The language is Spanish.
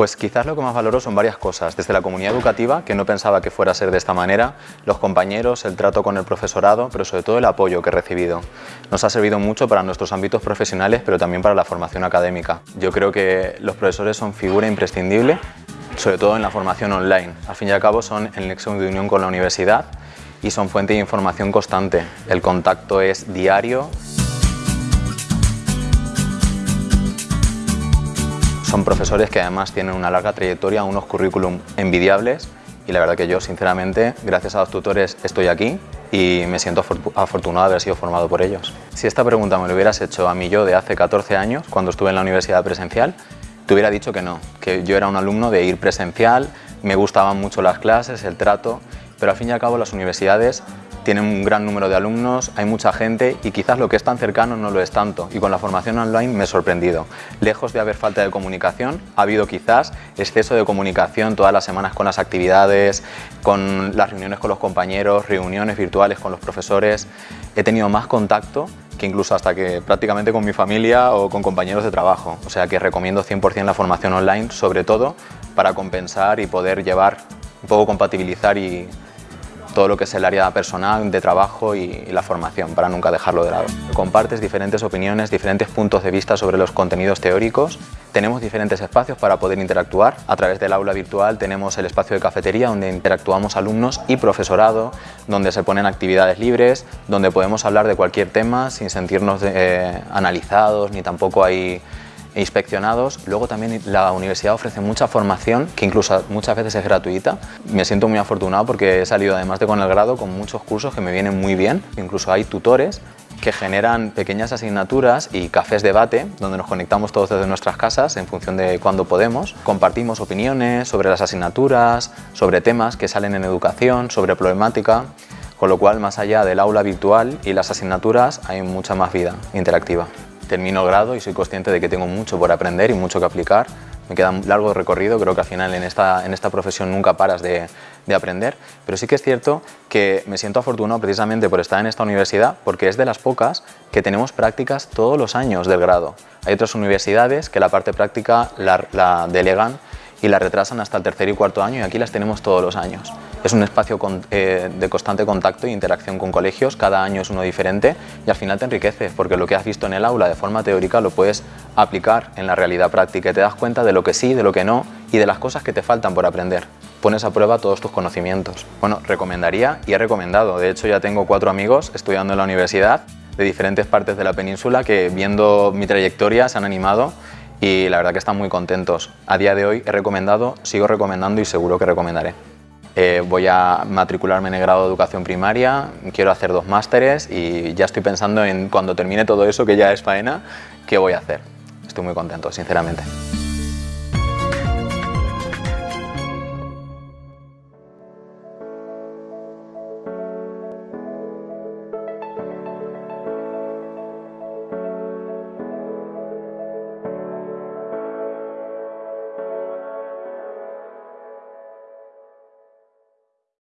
Pues quizás lo que más valoro son varias cosas, desde la comunidad educativa, que no pensaba que fuera a ser de esta manera, los compañeros, el trato con el profesorado, pero sobre todo el apoyo que he recibido. Nos ha servido mucho para nuestros ámbitos profesionales, pero también para la formación académica. Yo creo que los profesores son figura imprescindible, sobre todo en la formación online. Al fin y al cabo son el nexo de unión con la universidad y son fuente de información constante. El contacto es diario, Son profesores que además tienen una larga trayectoria, unos currículum envidiables y la verdad que yo, sinceramente, gracias a los tutores estoy aquí y me siento afortunado de haber sido formado por ellos. Si esta pregunta me lo hubieras hecho a mí yo de hace 14 años, cuando estuve en la universidad presencial, te hubiera dicho que no, que yo era un alumno de ir presencial, me gustaban mucho las clases, el trato, pero al fin y al cabo las universidades tienen un gran número de alumnos, hay mucha gente y quizás lo que es tan cercano no lo es tanto y con la formación online me he sorprendido. Lejos de haber falta de comunicación, ha habido quizás exceso de comunicación todas las semanas con las actividades, con las reuniones con los compañeros, reuniones virtuales con los profesores. He tenido más contacto que incluso hasta que prácticamente con mi familia o con compañeros de trabajo. O sea que recomiendo 100% la formación online, sobre todo para compensar y poder llevar, un poco compatibilizar y todo lo que es el área personal, de trabajo y, la formación, para nunca dejarlo de lado. Compartes diferentes opiniones, diferentes puntos de vista sobre los contenidos teóricos. Tenemos diferentes espacios para poder interactuar. A través del aula virtual tenemos el espacio de cafetería donde interactuamos alumnos y profesorado, donde se ponen actividades libres, donde podemos hablar de cualquier tema sin sentirnos eh, analizados ni tampoco hay inspeccionados. Luego también la universidad ofrece mucha formación, que incluso muchas veces es gratuita. Me siento muy afortunado porque he salido además de con el grado con muchos cursos que me vienen muy bien. Incluso hay tutores que generan pequeñas asignaturas y cafés debate donde nos conectamos todos desde nuestras casas en función de cuándo podemos. Compartimos opiniones sobre las asignaturas, sobre temas que salen en educación, sobre problemática, con lo cual más allá del aula virtual y las asignaturas hay mucha más vida interactiva termino grado y soy consciente de que tengo mucho por aprender y mucho que aplicar. Me queda un largo recorrido, creo que al final en esta, en esta profesión nunca paras de, de aprender, pero sí que es cierto que me siento afortunado precisamente por estar en esta universidad porque es de las pocas que tenemos prácticas todos los años del grado. Hay otras universidades que la parte práctica la delegan y la retrasan hasta el tercer y cuarto año y aquí las tenemos todos los años. Es un espacio eh, de constante contacto e interacción con colegios, cada año es uno diferente y al final te enriquece porque lo que has visto en el aula de forma teórica lo puedes aplicar en la realidad práctica y te das cuenta de lo que sí, de lo que no y de las cosas que te faltan por aprender. Pones a prueba todos tus conocimientos. Bueno, recomendaría y he recomendado. De hecho, ya tengo cuatro amigos estudiando en la universidad de diferentes partes de la península que viendo mi trayectoria se han animado y la verdad que están muy contentos. A día de hoy he recomendado, sigo recomendando y seguro que recomendaré. Eh, voy a matricularme en el grado de educación primaria, quiero hacer dos másteres y ya estoy pensando en cuando termine todo eso, que ya es faena, qué voy a hacer. Estoy muy contento, sinceramente.